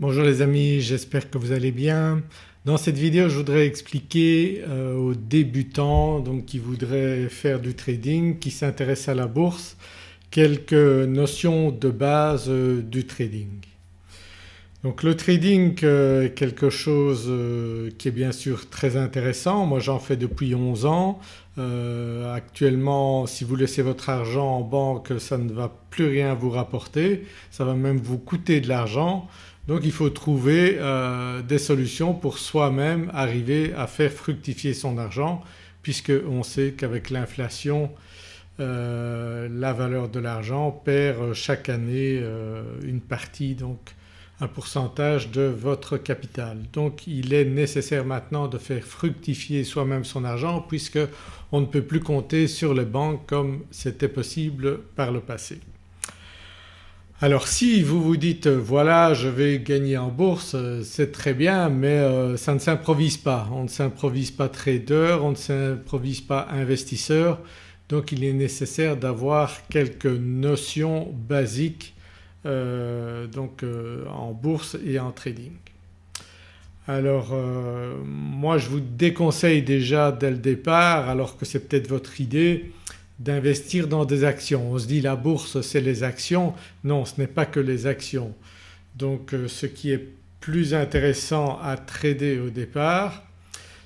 Bonjour les amis, j'espère que vous allez bien. Dans cette vidéo je voudrais expliquer euh, aux débutants donc qui voudraient faire du trading, qui s'intéressent à la bourse, quelques notions de base euh, du trading. Donc le trading euh, est quelque chose qui est bien sûr très intéressant, moi j'en fais depuis 11 ans. actuellement si vous laissez votre argent en banque ça ne va plus rien vous rapporter, ça va même vous coûter de l'argent. Donc il faut trouver euh, des solutions pour soi-même arriver à faire fructifier son argent puisqu'on sait qu'avec l'inflation euh, la valeur de l'argent perd chaque année euh, une partie donc un pourcentage de votre capital. Donc il est nécessaire maintenant de faire fructifier soi-même son argent puisque on ne peut plus compter sur les banques comme c'était possible par le passé. Alors si vous vous dites voilà je vais gagner en bourse c'est très bien mais euh, ça ne s'improvise pas. On ne s'improvise pas trader, on ne s'improvise pas investisseur donc il est nécessaire d'avoir quelques notions basiques euh, donc euh, en bourse et en trading. Alors moi je vous déconseille déjà dès le départ alors que c'est peut-être votre idée d'investir dans des actions. On se dit la bourse c'est les actions, non ce n'est pas que les actions. Donc euh, ce qui est plus intéressant à trader au départ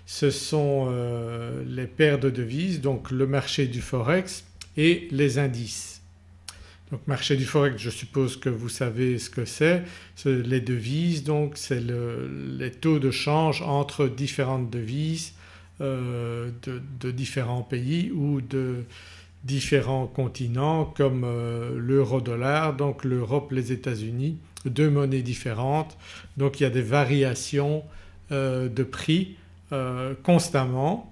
ce sont euh, les paires de devises donc le marché du forex et les indices. Donc marché du forex je suppose que vous savez ce que c'est, les devises donc c'est les taux de change entre différentes devises euh, de, différents pays ou de différents continents comme euh, l'euro-dollar donc l'Europe, les États-Unis, deux monnaies différentes donc il y a des variations euh, de prix euh, constamment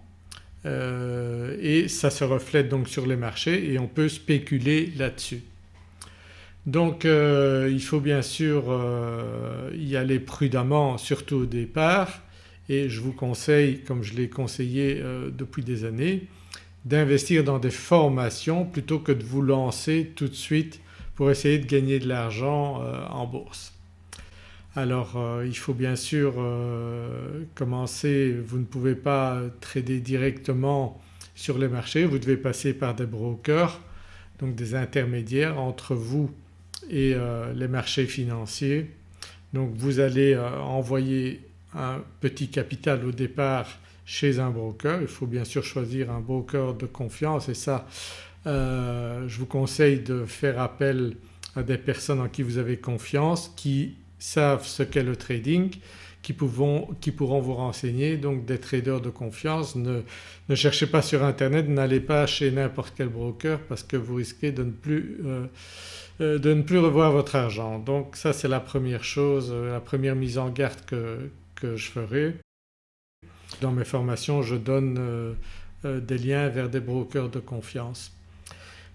et ça se reflète donc sur les marchés et on peut spéculer là-dessus. Donc il faut bien sûr y aller prudemment surtout au départ et je vous conseille comme je l'ai conseillé depuis des années d'investir dans des formations plutôt que de vous lancer tout de suite pour essayer de gagner de l'argent euh, en bourse. Alors euh, il faut bien sûr euh, commencer, vous ne pouvez pas trader directement sur les marchés, vous devez passer par des brokers donc des intermédiaires entre vous et les marchés financiers. Donc vous allez envoyer un petit capital au départ chez un broker. Il faut bien sûr choisir un broker de confiance et ça euh, je vous conseille de faire appel à des personnes en qui vous avez confiance qui savent ce qu'est le trading, qui, qui, pourront vous renseigner donc des traders de confiance. Ne, ne cherchez pas sur internet, n'allez pas chez n'importe quel broker parce que vous risquez de ne plus, euh, euh, de ne plus revoir votre argent. Donc ça c'est la première chose, la première mise en garde que, que je ferai. Dans mes formations je donne euh, euh, des liens vers des brokers de confiance.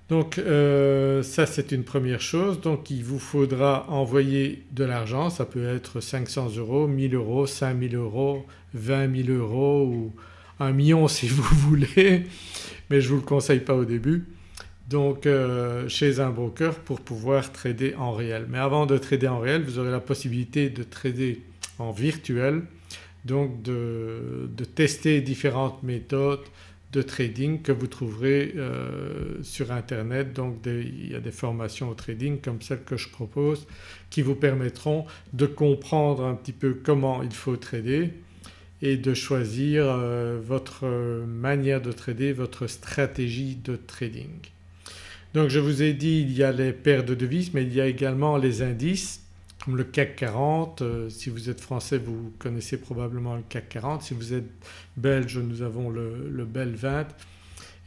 Donc euh, ça c'est une première chose. Donc il vous faudra envoyer de l'argent, ça peut être 500 euros, 1000 euros, 5000 euros, 20 000 euros ou un million si vous voulez. Mais je ne vous le conseille pas au début. Donc chez un broker pour pouvoir trader en réel. Mais avant de trader en réel vous aurez la possibilité de trader en virtuel donc de, tester différentes méthodes de trading que vous trouverez euh, sur internet donc il y a des formations au trading comme celles que je propose qui vous permettront de comprendre un petit peu comment il faut trader et de choisir euh, votre manière de trader, votre stratégie de trading. Donc je vous ai dit il y a les paires de devises mais il y a également les indices comme le CAC 40. Euh, si vous êtes français vous connaissez probablement le CAC 40. Si vous êtes belge nous avons le, BEL 20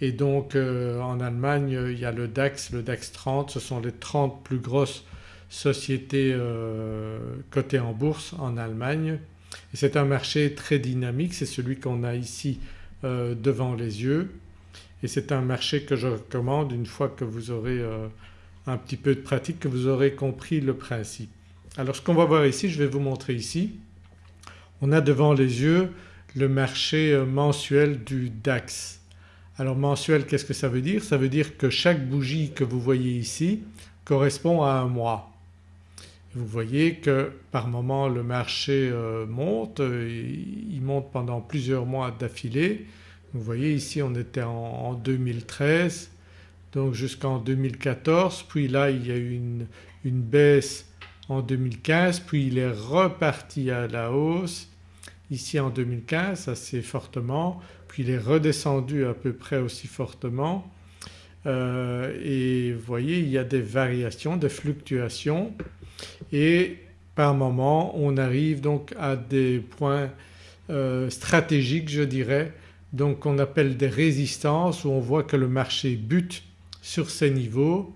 et donc euh, en Allemagne il y a le DAX, le DAX 30 ce sont les 30 plus grosses sociétés euh, cotées en bourse en Allemagne et c'est un marché très dynamique, c'est celui qu'on a ici devant les yeux et c'est un marché que je recommande une fois que vous aurez un petit peu de pratique, que vous aurez compris le principe. Alors ce qu'on va voir ici, je vais vous montrer ici, on a devant les yeux le marché euh, mensuel du DAX. Alors mensuel qu'est-ce que ça veut dire? Ça veut dire que chaque bougie que vous voyez ici correspond à un mois. Vous voyez que par moment le marché euh, monte, il monte pendant plusieurs mois d'affilée. Vous voyez ici on était en 2013 donc jusqu'en 2014 puis là il y a eu une baisse en 2015 puis il est reparti à la hausse ici en 2015 assez fortement puis il est redescendu à peu près aussi fortement. Euh, et vous voyez il y a des variations, des fluctuations et par moment on arrive donc à des points euh, stratégiques je dirais donc qu'on appelle des résistances où on voit que le marché bute sur ces niveaux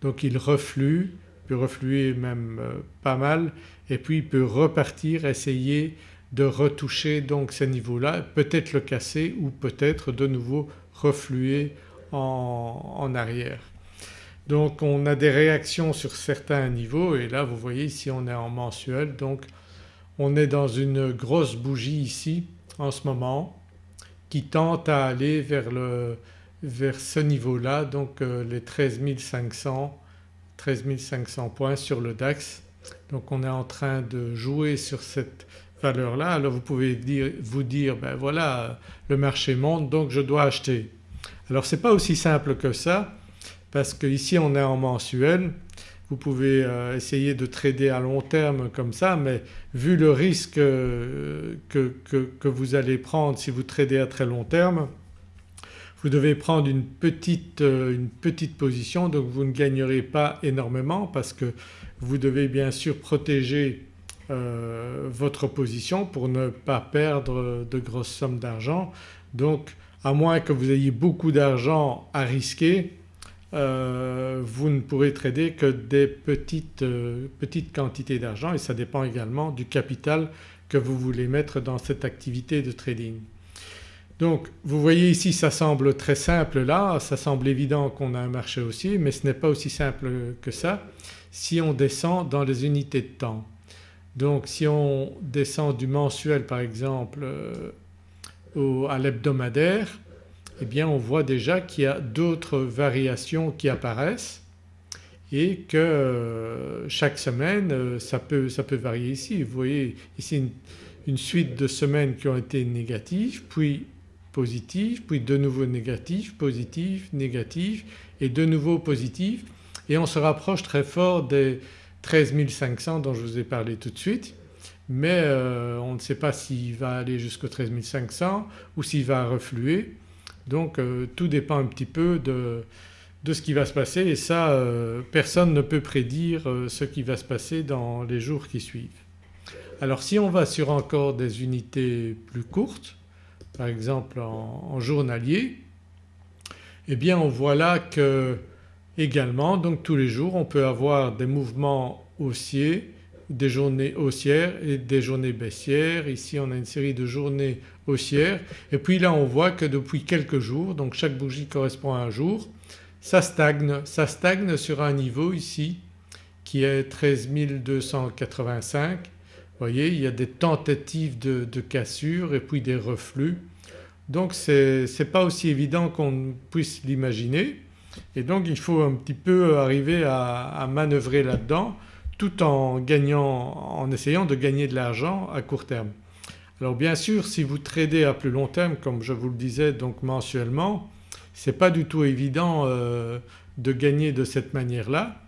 donc il reflue, peut refluer même euh, pas mal et puis il peut repartir essayer de retoucher donc ces niveaux-là, peut-être le casser ou peut-être de nouveau refluer en, en, arrière. Donc on a des réactions sur certains niveaux et là vous voyez ici on est en mensuel donc on est dans une grosse bougie ici en ce moment qui tente à aller vers, le, vers ce niveau-là donc euh, les 13 500, 13 500 points sur le DAX. Donc on est en train de jouer sur cette valeur-là alors vous pouvez dire, vous dire ben voilà le marché monte donc je dois acheter. Alors ce n'est pas aussi simple que ça parce qu'ici on est en mensuel vous pouvez euh, essayer de trader à long terme comme ça mais vu le risque euh, que, que, vous allez prendre si vous tradez à très long terme vous devez prendre une petite, euh, une petite position donc vous ne gagnerez pas énormément parce que vous devez bien sûr protéger votre position pour ne pas perdre de grosses sommes d'argent. Donc à moins que vous ayez beaucoup d'argent à risquer euh, vous ne pourrez trader que des petites, euh, petites quantités d'argent et ça dépend également du capital que vous voulez mettre dans cette activité de trading. Donc vous voyez ici ça semble très simple là, ça semble évident qu'on a un marché haussier mais ce n'est pas aussi simple que ça si on descend dans les unités de temps. Donc si on descend du mensuel par exemple euh, au, à l'hebdomadaire eh bien on voit déjà qu'il y a d'autres variations qui apparaissent et que euh, chaque semaine euh, ça peut, ça peut varier ici. Vous voyez ici une, suite de semaines qui ont été négatives puis positives puis de nouveau négatives, positives, négatives et de nouveau positives et on se rapproche très fort des 13 500 dont je vous ai parlé tout de suite. Mais euh, on ne sait pas s'il va aller jusqu'au 13 500 ou s'il va refluer. Donc euh, tout dépend un petit peu de, ce qui va se passer. Et ça euh, personne ne peut prédire ce qui va se passer dans les jours qui suivent. Alors si on va sur encore des unités plus courtes par exemple en, journalier eh bien on voit là que également donc tous les jours on peut avoir des mouvements haussiers des journées haussières et des journées baissières. Ici on a une série de journées haussières et puis là on voit que depuis quelques jours donc chaque bougie correspond à un jour ça stagne, ça stagne sur un niveau ici qui est 13 285. Vous voyez il y a des tentatives de, cassure et puis des reflux. Donc ce n'est pas aussi évident qu'on puisse l'imaginer. Et donc il faut un petit peu arriver à, manœuvrer là-dedans tout en gagnant, en essayant de gagner de l'argent à court terme. Alors bien sûr si vous tradez à plus long terme comme je vous le disais donc mensuellement ce n'est pas du tout évident euh, de gagner de cette manière-là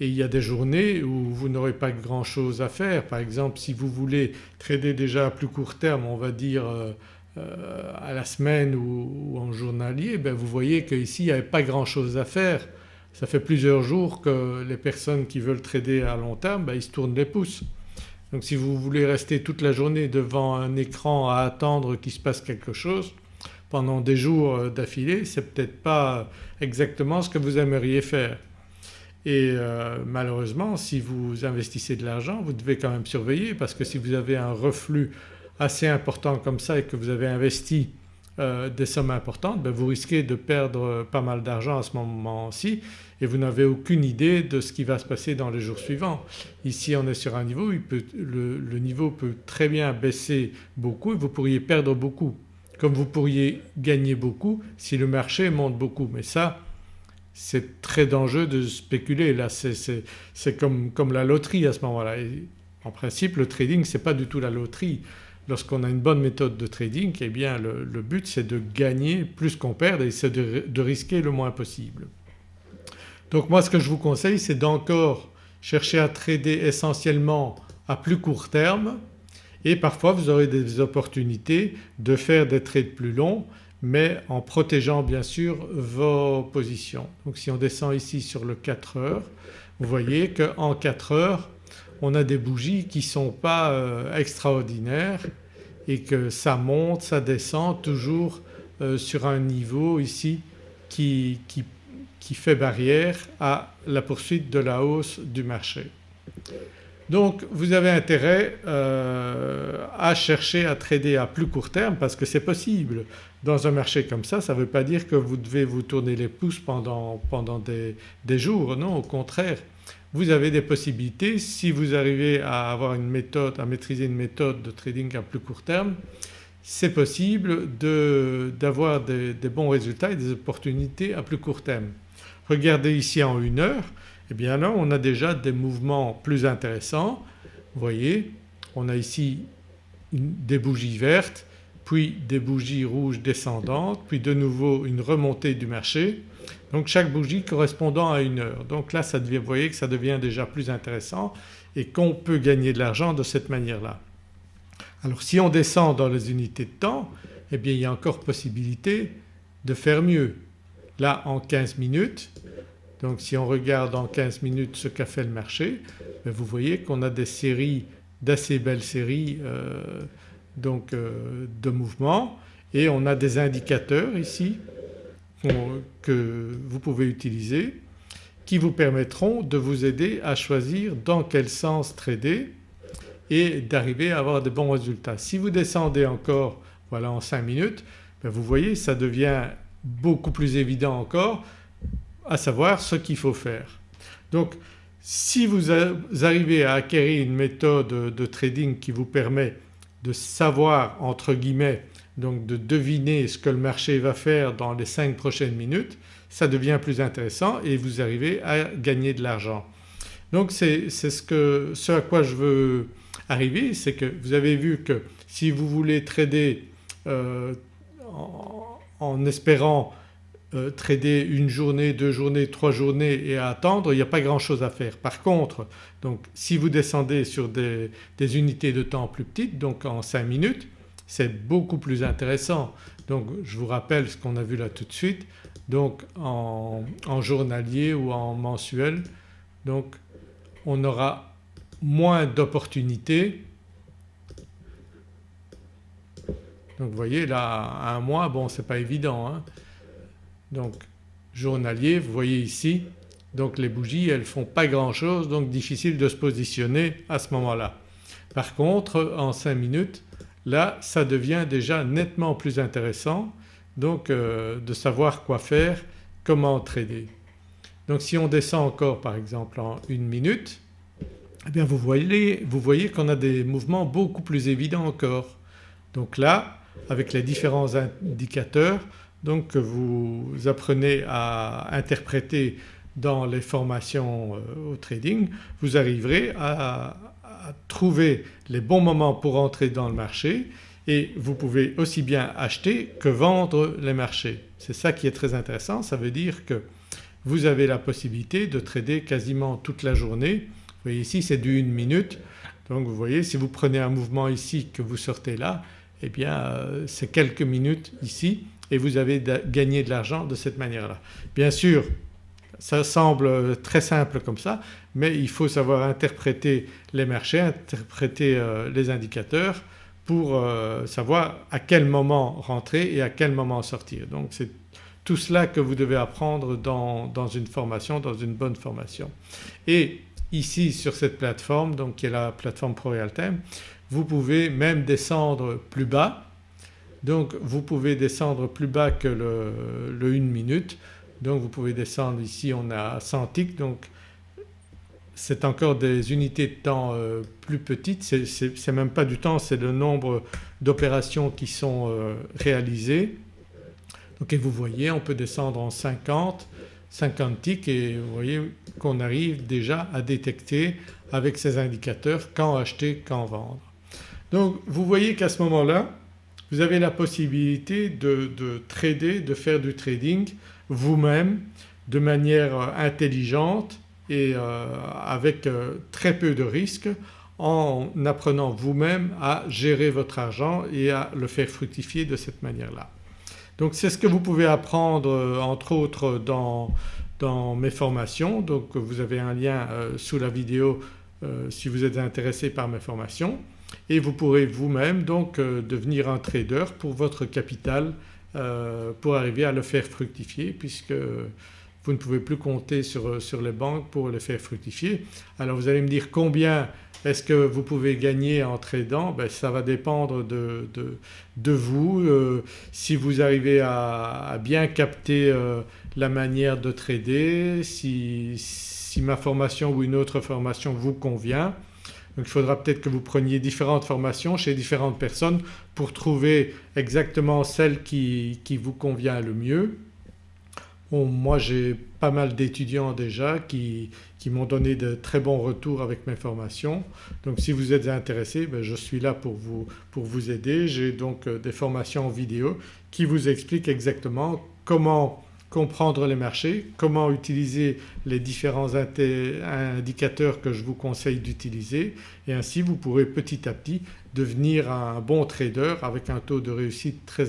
et il y a des journées où vous n'aurez pas grand chose à faire. Par exemple si vous voulez trader déjà à plus court terme on va dire euh, euh, à la semaine ou, en journalier ben vous voyez qu'ici il n'y avait pas grand chose à faire ça fait plusieurs jours que les personnes qui veulent trader à long terme ben, ils se tournent les pouces. Donc si vous voulez rester toute la journée devant un écran à attendre qu'il se passe quelque chose pendant des jours euh, d'affilée c'est peut-être pas exactement ce que vous aimeriez faire. Et euh, malheureusement si vous investissez de l'argent vous devez quand même surveiller parce que si vous avez un reflux assez important comme ça et que vous avez investi euh, des sommes importantes ben vous risquez de perdre pas mal d'argent à ce moment-ci et vous n'avez aucune idée de ce qui va se passer dans les jours suivants. Ici on est sur un niveau, le, niveau peut très bien baisser beaucoup et vous pourriez perdre beaucoup comme vous pourriez gagner beaucoup si le marché monte beaucoup mais ça c'est très dangereux de spéculer là c'est comme, comme, la loterie à ce moment-là. En principe le trading ce n'est pas du tout la loterie. Lorsqu'on a une bonne méthode de trading eh bien le, but c'est de gagner plus qu'on perd et c'est de, risquer le moins possible. Donc moi ce que je vous conseille c'est d'encore chercher à trader essentiellement à plus court terme et parfois vous aurez des opportunités de faire des trades plus longs mais en protégeant bien sûr vos positions. Donc si on descend ici sur le 4 heures vous voyez qu'en 4 heures on a des bougies qui ne sont pas euh, extraordinaires et que ça monte, ça descend toujours euh, sur un niveau ici qui, qui, qui fait barrière à la poursuite de la hausse du marché. Donc vous avez intérêt euh, à chercher à trader à plus court terme parce que c'est possible. Dans un marché comme ça, ça ne veut pas dire que vous devez vous tourner les pouces pendant, pendant des, des, jours, non au contraire. Vous avez des possibilités si vous arrivez à avoir une méthode, à maîtriser une méthode de trading à plus court terme, c'est possible d'avoir des, des bons résultats et des opportunités à plus court terme. Regardez ici en une heure, eh bien là on a déjà des mouvements plus intéressants. Vous voyez on a ici des bougies vertes puis des bougies rouges descendantes puis de nouveau une remontée du marché donc chaque bougie correspondant à une heure. Donc là ça devient, vous voyez que ça devient déjà plus intéressant et qu'on peut gagner de l'argent de cette manière-là. Alors si on descend dans les unités de temps eh bien il y a encore possibilité de faire mieux. Là en 15 minutes donc si on regarde en 15 minutes ce qu'a fait le marché ben, vous voyez qu'on a des séries d'assez belles séries euh, donc, euh, de mouvements et on a des indicateurs ici que vous pouvez utiliser qui vous permettront de vous aider à choisir dans quel sens trader et d'arriver à avoir de bons résultats. Si vous descendez encore voilà en 5 minutes ben, vous voyez ça devient beaucoup plus évident encore à savoir ce qu'il faut faire. Donc si vous arrivez à acquérir une méthode de trading qui vous permet de savoir entre guillemets donc de deviner ce que le marché va faire dans les 5 prochaines minutes ça devient plus intéressant et vous arrivez à gagner de l'argent. Donc c'est ce, ce à quoi je veux arriver c'est que vous avez vu que si vous voulez trader euh, en espérant euh, trader une journée, deux journées, trois journées et attendre, il n'y a pas grand chose à faire. Par contre donc si vous descendez sur des, unités de temps plus petites donc en 5 minutes c'est beaucoup plus intéressant. Donc je vous rappelle ce qu'on a vu là tout de suite donc en, en journalier ou en mensuel donc on aura moins d'opportunités donc vous voyez là un mois bon c'est pas évident hein donc journalier vous voyez ici donc les bougies elles font pas grand chose donc difficile de se positionner à ce moment-là. Par contre en 5 minutes là ça devient déjà nettement plus intéressant donc euh, de savoir quoi faire, comment trader. Donc si on descend encore par exemple en une minute eh bien vous voyez, vous voyez qu'on a des mouvements beaucoup plus évidents encore. Donc là avec les différents indicateurs donc vous apprenez à interpréter dans les formations euh, au trading, vous arriverez à, trouver les bons moments pour entrer dans le marché et vous pouvez aussi bien acheter que vendre les marchés. C'est ça qui est très intéressant, ça veut dire que vous avez la possibilité de trader quasiment toute la journée. Vous voyez ici c'est du 1 minute donc vous voyez si vous prenez un mouvement ici que vous sortez là eh bien euh, c'est quelques minutes ici et vous avez gagné de l'argent de cette manière-là. Bien sûr ça semble très simple comme ça mais il faut savoir interpréter les marchés, interpréter euh, les indicateurs pour euh, savoir à quel moment rentrer et à quel moment sortir. Donc c'est tout cela que vous devez apprendre dans, dans, une formation, dans une bonne formation. Et ici sur cette plateforme donc qui est la plateforme ProRealTime vous pouvez même descendre plus bas donc vous pouvez descendre plus bas que le, le 1 minute donc vous pouvez descendre ici on a 100 ticks donc c'est encore des unités de temps euh, plus petites, c'est même pas du temps c'est le nombre d'opérations qui sont euh, réalisées. Donc et vous voyez on peut descendre en 50, 50 ticks et vous voyez qu'on arrive déjà à détecter avec ces indicateurs quand acheter, quand vendre. Donc vous voyez qu'à ce moment-là vous avez la possibilité de, trader, de faire du trading vous-même de manière intelligente et euh, avec euh, très peu de risques en apprenant vous-même à gérer votre argent et à le faire fructifier de cette manière-là. Donc c'est ce que vous pouvez apprendre euh, entre autres dans, mes formations donc vous avez un lien sous la vidéo si vous êtes intéressé par mes formations et vous pourrez vous-même donc euh, devenir un trader pour votre capital euh, pour arriver à le faire fructifier puisque vous ne pouvez plus compter sur, sur, les banques pour le faire fructifier. Alors vous allez me dire combien est-ce que vous pouvez gagner en tradant? Ben, Ça va dépendre de, de, vous. Euh, si vous arrivez à, bien capter la manière de trader, si, si ma formation ou une autre formation vous convient donc il faudra peut-être que vous preniez différentes formations chez différentes personnes pour trouver exactement celle qui, vous convient le mieux. moi j'ai pas mal d'étudiants déjà qui, m'ont donné de très bons retours avec mes formations. Donc si vous êtes intéressé ben, je suis là pour vous, pour vous aider. J'ai donc euh, des formations en vidéo qui vous expliquent exactement comment comprendre les marchés, comment utiliser les différents indicateurs que je vous conseille d'utiliser et ainsi vous pourrez petit à petit devenir un bon trader avec un taux de réussite très,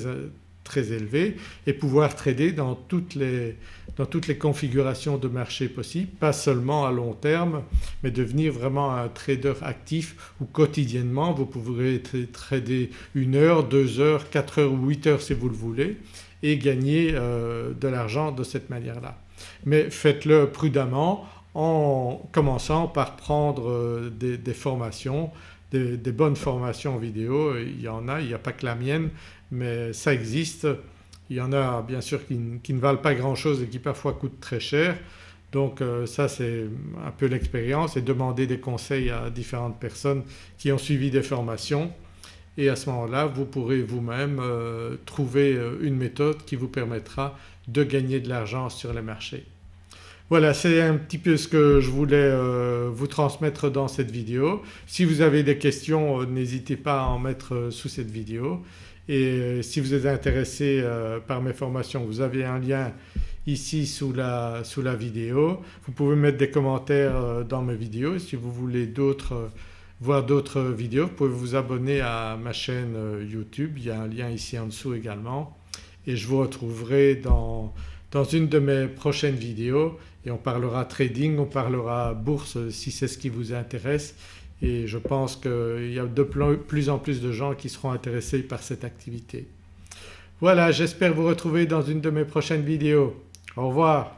très élevé et pouvoir trader dans toutes, les, dans toutes les configurations de marché possibles, pas seulement à long terme mais devenir vraiment un trader actif où quotidiennement vous pourrez trader une heure, deux heures, quatre heures ou huit heures si vous le voulez et gagner euh, de l'argent de cette manière-là. Mais faites-le prudemment en commençant par prendre euh, des, formations, des, bonnes formations vidéo. Il y en a, il n'y a pas que la mienne mais ça existe. Il y en a bien sûr qui, ne valent pas grand-chose et qui parfois coûtent très cher. Donc euh, ça c'est un peu l'expérience et demander des conseils à différentes personnes qui ont suivi des formations et à ce moment-là vous pourrez vous-même euh, trouver euh, une méthode qui vous permettra de gagner de l'argent sur les marchés. Voilà c'est un petit peu ce que je voulais euh, vous transmettre dans cette vidéo. Si vous avez des questions n'hésitez pas à en mettre sous cette vidéo et si vous êtes intéressé par mes formations vous avez un lien ici sous la, sous la vidéo. Vous pouvez mettre des commentaires dans mes vidéos si vous voulez d'autres voir d'autres vidéos vous pouvez vous abonner à ma chaîne euh, YouTube, il y a un lien ici en dessous également et je vous retrouverai dans, dans une de mes prochaines vidéos et on parlera trading, on parlera bourse si c'est ce qui vous intéresse et je pense qu'il y a de plus en plus de gens qui seront intéressés par cette activité. Voilà j'espère vous retrouver dans une de mes prochaines vidéos. Au revoir.